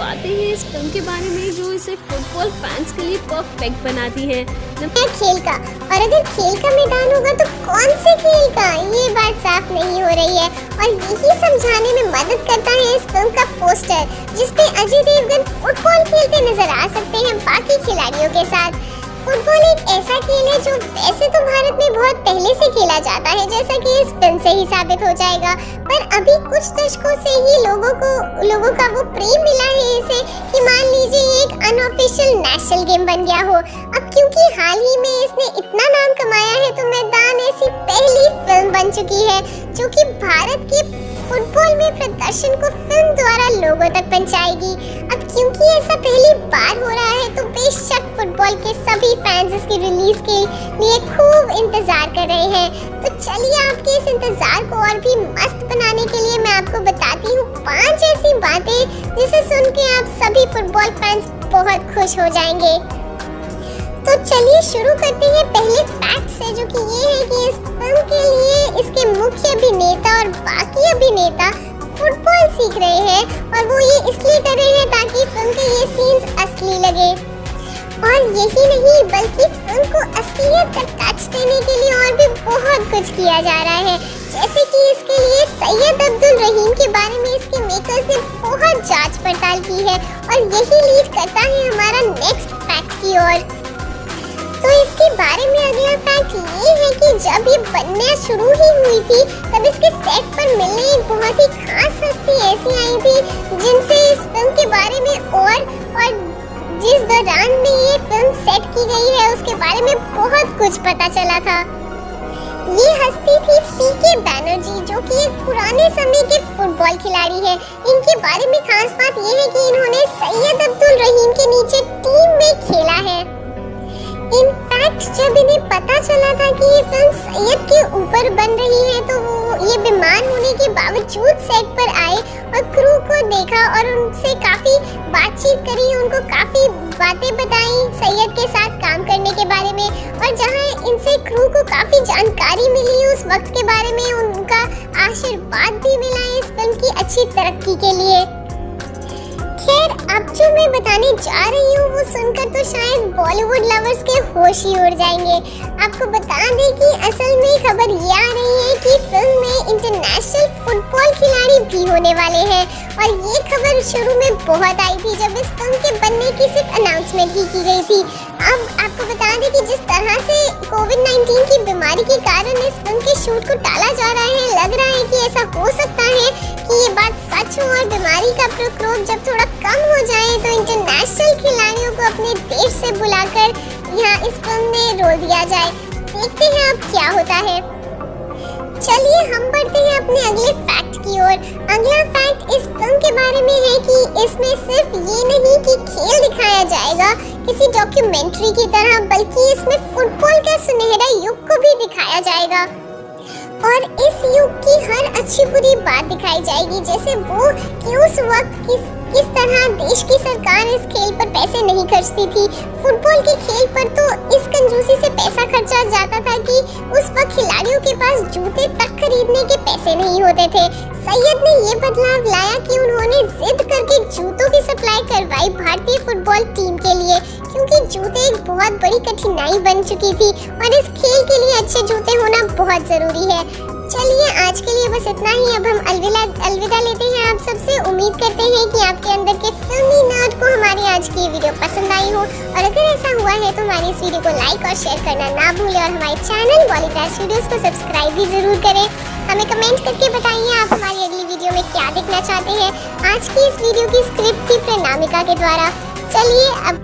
बातें हैं इस फ़िल्म के बारे में जो इसे फुटबॉल फैंस के लिए परफेक्ट बनाती है। खेल का। और अगर खेल का मैदान होगा तो कौन से खेल का? ये बात साफ़ नहीं हो रही है। और यही समझाने में मदद करता है इस फ़िल्म का पोस्टर जिसपे अजय देवगन फुटबॉल खेलते नज़र आ सकते हैं बाकी खिलाड़ियों के साथ। फुटबॉल एक ऐसा खेल है जो वैसे तो भारत बहुत पहले से खेला जाता है, जैसा कि इस फ़िल्म से ही साबित हो जाएगा। पर अभी कुछ दशकों से ही लोगों को, लोगों का वो प्रेम मिला है इसे कि मान लीजिए एक अनऑफिशियल नेशनल गेम बन गया हो। अब क्योंकि हाल ही में इसने इतना नाम कमाया है तो मैदान ऐसी पहली फ़िल्म बन चुकी है, जो कि भारत के प्रदर्शन को फ़िल्म द्वारा लोगों तक पहुंचाएगी। अब क्योंकि ऐसा पहली बार हो रहा है तो बेशक फुटबॉल के सभी फैंस इसकी रिलीज़ के लिए खूब इंतज़ार कर रहे हैं। तो चलिए आपके इस इंतज़ार को और भी मस्त बनाने के लिए मैं आपको बताती हूँ पाँच ऐसी बातें, जिसे सुन के आप सभी फुटबॉल फैंस बहुत खुश हो जाएँगे। तो चलिए शुरू करते हैं। पहले फैक्ट से जो कि ये है कि इस फ़िल्म के लिए इसके मुख्य अभिनेता असली लगे। और यही नहीं, बल्कि फ़िल्म को असलियत का टच देने के लिए और भी बहुत कुछ किया जा रहा है। जैसे कि इसके लिए सैयद अब्दुल रहीम के बारे में इसके मेकर्स ने बहुत जाँच पड़ताल की है और यही लीड करता है हमारा नेक्स्ट फैक्ट की ओर। तो इसके बारे में अगला फैक्ट ये है कि जब ये बनना शुरू ही हुई थी, तब इसके सेट पर मिलने एक बहुत ही खास हस्ती ऐसी आई थी, जिनसे इस फ़िल्म के बारे में और और जिस दौरान में ये फ़िल्म सेट की गई है, उसके बारे में बहुत कुछ पता चला था। ये हस्ती थी पीके बैनर्जी जो कि एक पुराने समय के फुटबॉल खिलाड़ी है। इनके बारे में खास बात ये है कि इन्होंने सैयद अब्दुल रहीम के नीचे टीम में खेला है। इनफैक्ट जब इन्हें पता चला था कि ये फ़िल्म सैयद के ऊपर बन रही है तो वो ये बीमार होने के बावजूद सेट पर आए और क्रू को देखा और उनसे काफ़ी बातचीत करी, उनको काफ़ी बातें बताई, सैयद के साथ काम करने के बारे में, और जहाँ इनसे क्रू को काफ़ी जानकारी मिली उस वक्त के बारे में, उनका आशीर्वाद भी मिला इस फ़िल्म की अच्छी तरक्की के लिए। अब जो मैं बताने जा रही हूँ, वो सुनकर तो शायद बॉलीवुड लवर्स के होश ही उड़ जाएँगे। आपको बता दें कि असल में खबर ये आ रही है कि फ़िल्म में इंटरनेशनल फुटबॉल खिलाड़ी भी होने वाले हैं। और ये खबर शुरू में बहुत आई थी, जब इस फ़िल्म के बनने की सिर्फ़ अनाउंसमेंट ही की गई थी। अब आपको बता दें कि जिस तरह से कोविड 19 की बीमारी के कारण इस फ़िल्म के शूट को टाला जा रहा है, लग रहा है कि ऐसा हो सकता और का प्रकोप जब थोड़ा कम हो जाए तो इंटरनेशनल खिलाड़ियों को अपने देश से बुलाकर यहाँ इस फ़िल्म में रोल दिया जाए। देखते हैं अब क्या होता है। चलिए हम बढ़ते हैं अपने अगले फैक्ट की ओर। अगला फैक्ट इस फ़िल्म के बारे में है कि इसमें सिर्फ़ ये नहीं कि खेल दिखाया जाएगा किसी डॉक्यूमेंट्री की तरह, बल्कि इसमें फुटबॉल का सुनहरा युग को भी दिखाया जाएगा। और इस युग की अच्छी बुरी बात दिखाई जाएगी, जैसे वो कि उस वक्त किस किस तरह देश की सरकार इस खेल पर पैसे नहीं खर्चती थी। फुटबॉल के खेल पर तो इस कंजूसी से पैसा खर्चा जाता था कि उस वक्त खिलाड़ियों के पास जूते तक खरीदने के पैसे नहीं होते थे। सैयद ने ये बदलाव लाया कि उन्होंने जिद करके जूतों की सप्लाई करवाई भारतीय फुटबॉल टीम के लिए, क्योंकि जूते एक बहुत बड़ी कठिनाई बन चुकी थी और इस खेल के लिए अच्छे जूते होना बहुत ज़रूरी है। चलिए, आज के लिए बस इतना ही। अब हम अलविदा अलविदा लेते हैं आप सबसे। उम्मीद करते हैं कि आपके अंदर के फिल्मी नर्ड को हमारी आज की वीडियो पसंद आई हो। और अगर ऐसा हुआ है तो हमारी इस वीडियो को लाइक और शेयर करना ना भूलें और हमारे चैनल बॉलीग्रास वीडियोस को सब्सक्राइब भी ज़रूर करें। हमें कमेंट करके बताइए आप हमारी अगली वीडियो में क्या देखना चाहते हैं। आज की इस वीडियो की स्क्रिप्ट थी प्रणामिका के द्वारा। चलिए, अब